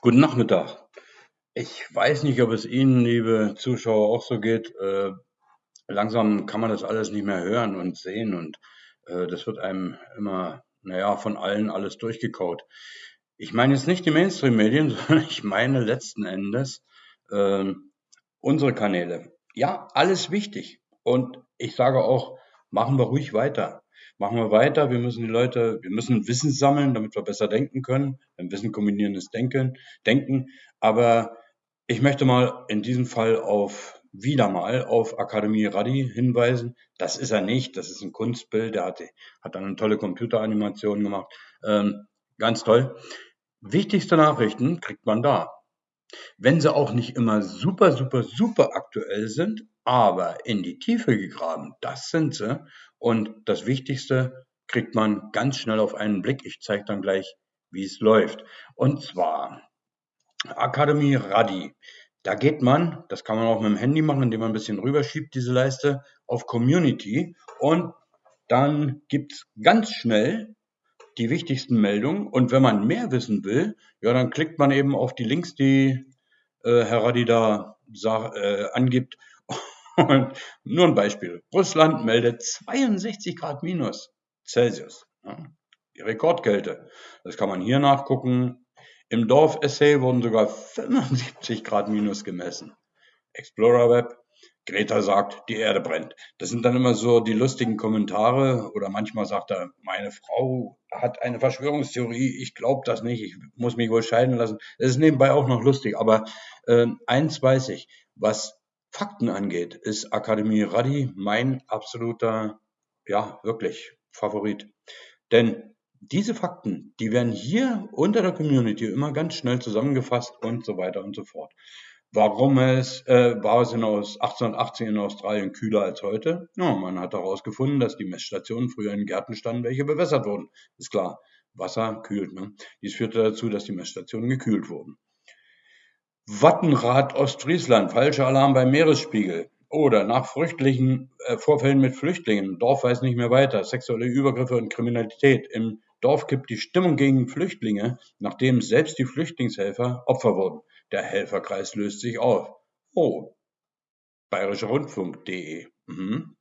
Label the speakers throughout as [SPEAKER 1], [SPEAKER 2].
[SPEAKER 1] Guten Nachmittag. Ich weiß nicht, ob es Ihnen, liebe Zuschauer, auch so geht. Äh, langsam kann man das alles nicht mehr hören und sehen und äh, das wird einem immer, naja, von allen alles durchgekaut. Ich meine jetzt nicht die Mainstream-Medien, sondern ich meine letzten Endes äh, unsere Kanäle. Ja, alles wichtig. Und ich sage auch, machen wir ruhig weiter. Machen wir weiter. Wir müssen die Leute, wir müssen Wissen sammeln, damit wir besser denken können. Denn Wissen kombinierendes Denken, Denken. Aber ich möchte mal in diesem Fall auf, wieder mal auf Akademie Radi hinweisen. Das ist er nicht. Das ist ein Kunstbild. Der hat, hat dann eine tolle Computeranimation gemacht. Ähm, ganz toll. Wichtigste Nachrichten kriegt man da. Wenn sie auch nicht immer super, super, super aktuell sind, aber in die Tiefe gegraben, das sind sie. Und das Wichtigste kriegt man ganz schnell auf einen Blick. Ich zeige dann gleich, wie es läuft. Und zwar Akademie Radi. Da geht man, das kann man auch mit dem Handy machen, indem man ein bisschen rüberschiebt, diese Leiste, auf Community. Und dann gibt's ganz schnell die wichtigsten Meldungen. Und wenn man mehr wissen will, ja, dann klickt man eben auf die Links, die äh, Herr Radi da äh, angibt und nur ein Beispiel. Russland meldet 62 Grad minus Celsius. Ja, die Rekordkälte. Das kann man hier nachgucken. Im Dorf-Essay wurden sogar 75 Grad minus gemessen. Explorer Web. Greta sagt, die Erde brennt. Das sind dann immer so die lustigen Kommentare oder manchmal sagt er, meine Frau hat eine Verschwörungstheorie, ich glaube das nicht, ich muss mich wohl scheiden lassen. Das ist nebenbei auch noch lustig, aber äh, eins weiß ich, was Fakten angeht, ist Akademie Radi mein absoluter, ja, wirklich Favorit. Denn diese Fakten, die werden hier unter der Community immer ganz schnell zusammengefasst und so weiter und so fort. Warum es, äh, war es in aus 1880 in Australien kühler als heute? Ja, man hat herausgefunden, dass die Messstationen früher in Gärten standen, welche bewässert wurden. Ist klar, Wasser kühlt. Ne? Dies führte dazu, dass die Messstationen gekühlt wurden. Wattenrad Ostfriesland, falscher Alarm beim Meeresspiegel. Oder nach Flüchtlingen, äh, Vorfällen mit Flüchtlingen, Dorf weiß nicht mehr weiter, sexuelle Übergriffe und Kriminalität. Im Dorf kippt die Stimmung gegen Flüchtlinge, nachdem selbst die Flüchtlingshelfer Opfer wurden. Der Helferkreis löst sich auf. Oh, bayerischerrundfunk.de. Mhm.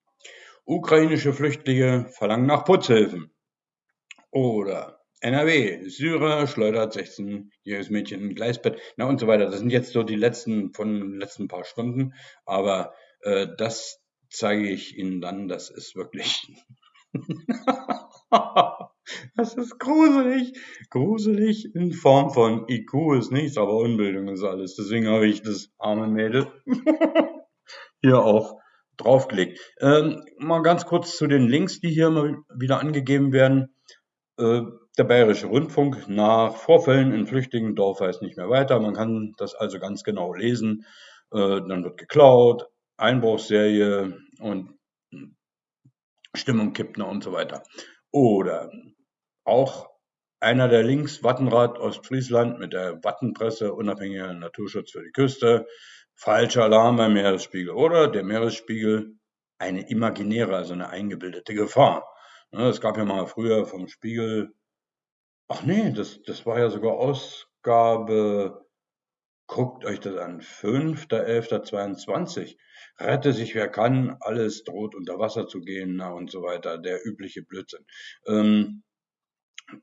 [SPEAKER 1] Ukrainische Flüchtlinge verlangen nach Putzhilfen. Oder NRW, Syrer schleudert 16-jähriges Mädchen in Gleisbett, na und so weiter. Das sind jetzt so die letzten von den letzten paar Stunden, aber äh, das zeige ich Ihnen dann. Das ist wirklich, das ist gruselig, gruselig in Form von IQ ist nichts, aber Unbildung ist alles. Deswegen habe ich das arme Mädel hier auch draufgelegt. Ähm, mal ganz kurz zu den Links, die hier mal wieder angegeben werden. Äh, der Bayerische Rundfunk nach Vorfällen in Flüchtlingendorf weiß nicht mehr weiter. Man kann das also ganz genau lesen. Äh, dann wird geklaut, Einbruchsserie und Stimmung kippt noch und so weiter. Oder auch einer der Links, Wattenrad Ostfriesland mit der Wattenpresse, unabhängiger Naturschutz für die Küste, falscher Alarm beim Meeresspiegel. Oder der Meeresspiegel, eine imaginäre, also eine eingebildete Gefahr. Ne, es gab ja mal früher vom Spiegel, ach nee, das, das war ja sogar Ausgabe, guckt euch das an, 5.11.22. Rette sich wer kann, alles droht unter Wasser zu gehen, na und so weiter, der übliche Blödsinn. Ähm,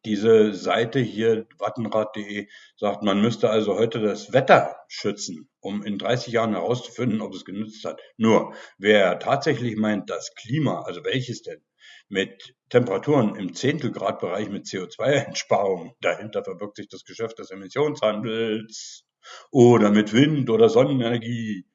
[SPEAKER 1] diese Seite hier, wattenrad.de, sagt, man müsste also heute das Wetter schützen, um in 30 Jahren herauszufinden, ob es genützt hat. Nur, wer tatsächlich meint, das Klima, also welches denn, mit Temperaturen im Zehntelgradbereich mit CO2-Einsparung. Dahinter verbirgt sich das Geschäft des Emissionshandels. Oder mit Wind- oder Sonnenenergie.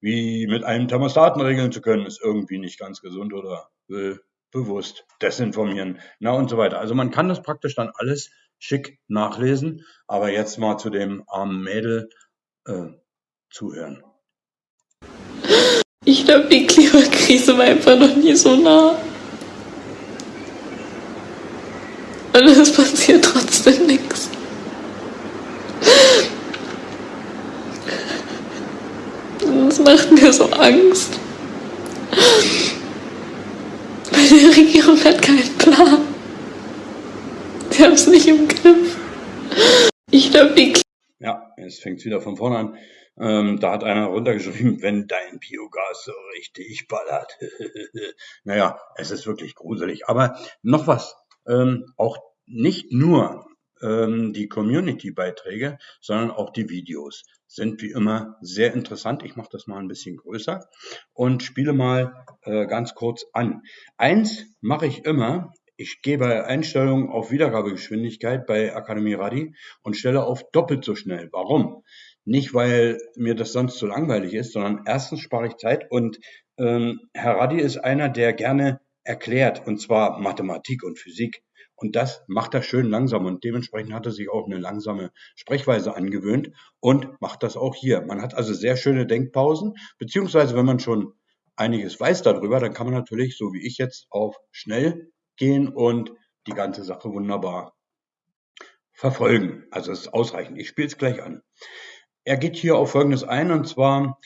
[SPEAKER 1] Wie mit einem Thermostaten regeln zu können, ist irgendwie nicht ganz gesund oder äh, bewusst desinformieren. Na und so weiter. Also man kann das praktisch dann alles schick nachlesen. Aber jetzt mal zu dem armen Mädel äh, zuhören.
[SPEAKER 2] Ich glaube, die Klimakrise war einfach noch nie so nah. Und es passiert trotzdem nichts. Das macht mir so Angst. Die Regierung hat keinen Plan. Sie haben es nicht im Griff. Ich glaube, die
[SPEAKER 1] Ja, jetzt fängt es wieder von vorne an. Ähm, da hat einer runtergeschrieben, wenn dein Biogas so richtig ballert. naja, es ist wirklich gruselig. Aber noch was. Ähm, auch nicht nur ähm, die Community-Beiträge, sondern auch die Videos sind wie immer sehr interessant. Ich mache das mal ein bisschen größer und spiele mal äh, ganz kurz an. Eins mache ich immer, ich gehe bei Einstellungen auf Wiedergabegeschwindigkeit bei Akademie Radi und stelle auf doppelt so schnell. Warum? Nicht, weil mir das sonst zu langweilig ist, sondern erstens spare ich Zeit und ähm, Herr Radi ist einer, der gerne erklärt, und zwar Mathematik und Physik. Und das macht er schön langsam und dementsprechend hat er sich auch eine langsame Sprechweise angewöhnt und macht das auch hier. Man hat also sehr schöne Denkpausen, beziehungsweise wenn man schon einiges weiß darüber, dann kann man natürlich, so wie ich jetzt, auf schnell gehen und die ganze Sache wunderbar verfolgen. Also es ist ausreichend. Ich spiele es gleich an. Er geht hier auf Folgendes ein und zwar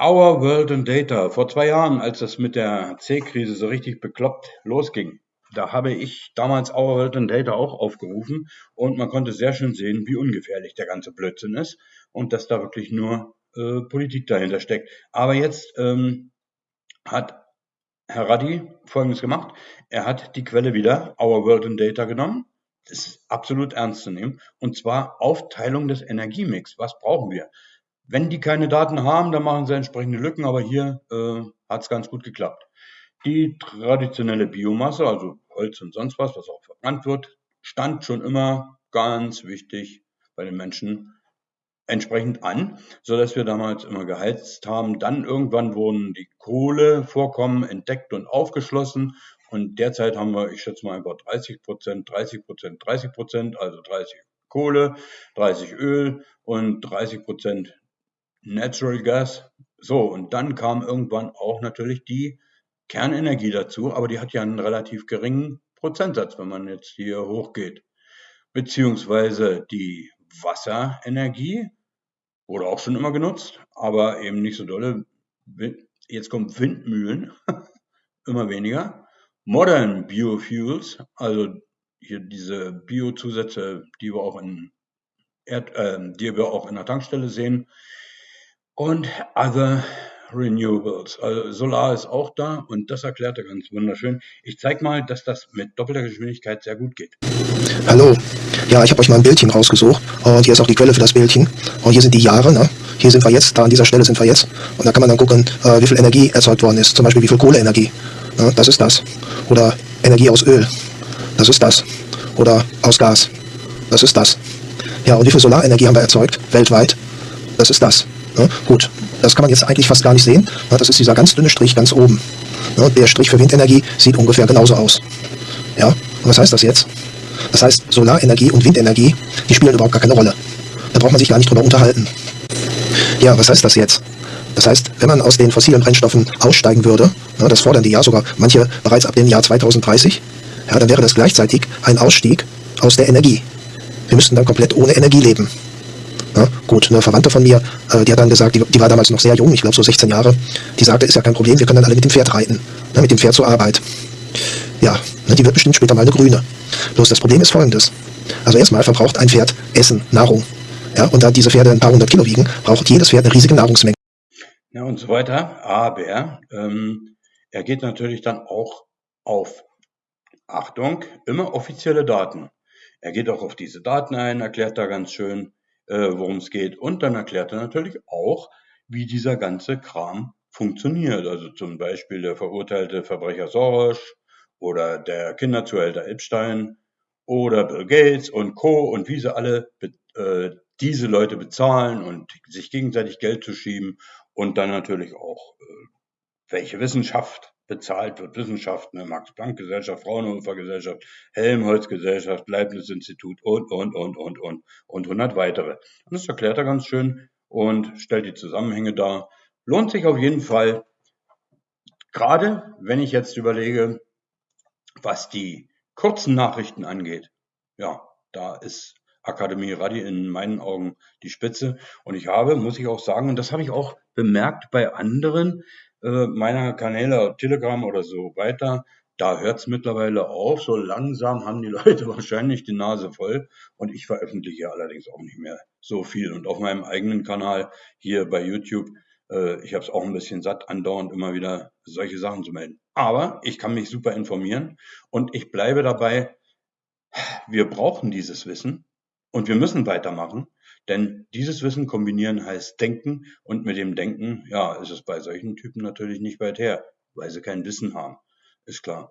[SPEAKER 1] Our World and Data. Vor zwei Jahren, als das mit der C-Krise so richtig bekloppt losging, da habe ich damals Our World and Data auch aufgerufen und man konnte sehr schön sehen, wie ungefährlich der ganze Blödsinn ist und dass da wirklich nur äh, Politik dahinter steckt. Aber jetzt ähm, hat Herr Raddi Folgendes gemacht. Er hat die Quelle wieder, Our World in Data, genommen. Das ist absolut ernst zu nehmen. Und zwar Aufteilung des Energiemix. Was brauchen wir? Wenn die keine Daten haben, dann machen sie entsprechende Lücken, aber hier äh, hat es ganz gut geklappt. Die traditionelle Biomasse, also Holz und sonst was, was auch verbrannt wird, stand schon immer ganz wichtig bei den Menschen entsprechend an, so dass wir damals immer geheizt haben. Dann irgendwann wurden die Kohlevorkommen entdeckt und aufgeschlossen und derzeit haben wir, ich schätze mal einfach 30 Prozent, 30 Prozent, 30 Prozent, also 30 Kohle, 30 Öl und 30 Prozent Natural Gas. So, und dann kam irgendwann auch natürlich die Kernenergie dazu, aber die hat ja einen relativ geringen Prozentsatz, wenn man jetzt hier hochgeht. Beziehungsweise die Wasserenergie wurde auch schon immer genutzt, aber eben nicht so dolle. Jetzt kommen Windmühlen, immer weniger. Modern Biofuels, also hier diese Biozusätze, die wir auch in Erd, äh, die wir auch in der Tankstelle sehen. Und other Renewables. Also Solar ist auch da und das erklärt er ganz wunderschön. Ich zeige mal, dass das mit doppelter Geschwindigkeit sehr gut geht.
[SPEAKER 3] Hallo. Ja, ich habe euch mal ein Bildchen rausgesucht und hier ist auch die Quelle für das Bildchen. Und hier sind die Jahre, ne? Hier sind wir jetzt, da an dieser Stelle sind wir jetzt. Und da kann man dann gucken, äh, wie viel Energie erzeugt worden ist. Zum Beispiel wie viel Kohleenergie. Ne? Das ist das. Oder Energie aus Öl. Das ist das. Oder aus Gas. Das ist das. Ja, und wie viel Solarenergie haben wir erzeugt weltweit? Das ist das. Ne? Gut, das kann man jetzt eigentlich fast gar nicht sehen. Das ist dieser ganz dünne Strich ganz oben. Der Strich für Windenergie sieht ungefähr genauso aus. Ja, und was heißt das jetzt? Das heißt, Solarenergie und Windenergie, die spielen überhaupt gar keine Rolle. Da braucht man sich gar nicht drüber unterhalten. Ja, was heißt das jetzt? Das heißt, wenn man aus den fossilen Brennstoffen aussteigen würde, das fordern die ja sogar manche bereits ab dem Jahr 2030, ja, dann wäre das gleichzeitig ein Ausstieg aus der Energie. Wir müssten dann komplett ohne Energie leben. Ja, gut, eine Verwandte von mir, äh, die hat dann gesagt, die, die war damals noch sehr jung, ich glaube so 16 Jahre, die sagte, ist ja kein Problem, wir können dann alle mit dem Pferd reiten, ne, mit dem Pferd zur Arbeit. Ja, ne, die wird bestimmt später mal eine grüne. Bloß das Problem ist folgendes. Also erstmal verbraucht ein Pferd Essen, Nahrung. Ja, und da diese Pferde ein paar hundert Kilo wiegen, braucht jedes Pferd eine riesige Nahrungsmenge.
[SPEAKER 1] Ja, und so weiter. Aber ähm, er geht natürlich dann auch auf, Achtung, immer offizielle Daten. Er geht auch auf diese Daten ein, erklärt da ganz schön, äh, worum es geht. Und dann erklärt er natürlich auch, wie dieser ganze Kram funktioniert. Also zum Beispiel der verurteilte Verbrecher Soros oder der Kinderzuhälter Epstein oder Bill Gates und Co. und wie sie alle äh, diese Leute bezahlen und sich gegenseitig Geld zu schieben und dann natürlich auch, äh, welche Wissenschaft bezahlt wird, Wissenschaften, ne, Max-Planck-Gesellschaft, Fraunhofer-Gesellschaft, Helmholtz-Gesellschaft, Leibniz-Institut und, und, und, und, und, und 100 weitere. Und das erklärt er ganz schön und stellt die Zusammenhänge dar. Lohnt sich auf jeden Fall, gerade wenn ich jetzt überlege, was die kurzen Nachrichten angeht. Ja, da ist Akademie Radi in meinen Augen die Spitze. Und ich habe, muss ich auch sagen, und das habe ich auch bemerkt bei anderen, äh, meiner Kanäle, Telegram oder so weiter, da hört es mittlerweile auf. So langsam haben die Leute wahrscheinlich die Nase voll. Und ich veröffentliche allerdings auch nicht mehr so viel. Und auf meinem eigenen Kanal hier bei YouTube, äh, ich habe es auch ein bisschen satt, andauernd immer wieder solche Sachen zu melden. Aber ich kann mich super informieren und ich bleibe dabei, wir brauchen dieses Wissen und wir müssen weitermachen, denn dieses Wissen kombinieren heißt Denken und mit dem Denken, ja, ist es bei solchen Typen natürlich nicht weit her, weil sie kein Wissen haben. Ist klar.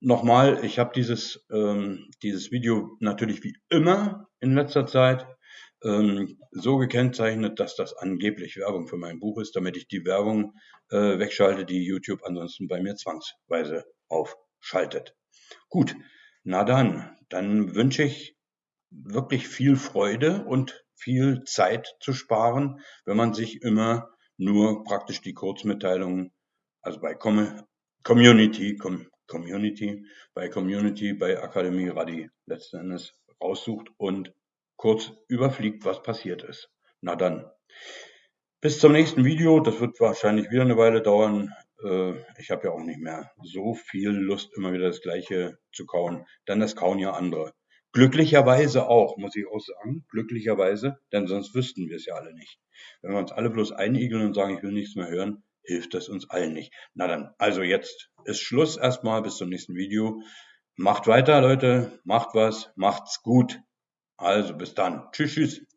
[SPEAKER 1] Nochmal, ich habe dieses, ähm, dieses Video natürlich wie immer in letzter Zeit ähm, so gekennzeichnet, dass das angeblich Werbung für mein Buch ist, damit ich die Werbung äh, wegschalte, die YouTube ansonsten bei mir zwangsweise aufschaltet. Gut, na dann, dann wünsche ich wirklich viel Freude und viel Zeit zu sparen, wenn man sich immer nur praktisch die Kurzmitteilungen, also bei Community, Community, bei Community, bei Akademie Radi letzten Endes raussucht und kurz überfliegt, was passiert ist. Na dann, bis zum nächsten Video. Das wird wahrscheinlich wieder eine Weile dauern. Äh, ich habe ja auch nicht mehr so viel Lust, immer wieder das Gleiche zu kauen, denn das kauen ja andere. Glücklicherweise auch, muss ich auch sagen, glücklicherweise, denn sonst wüssten wir es ja alle nicht. Wenn wir uns alle bloß einigeln und sagen, ich will nichts mehr hören, hilft das uns allen nicht. Na dann, also jetzt ist Schluss erstmal, bis zum nächsten Video. Macht weiter, Leute, macht was, macht's gut. Also bis dann. Tschüss, tschüss.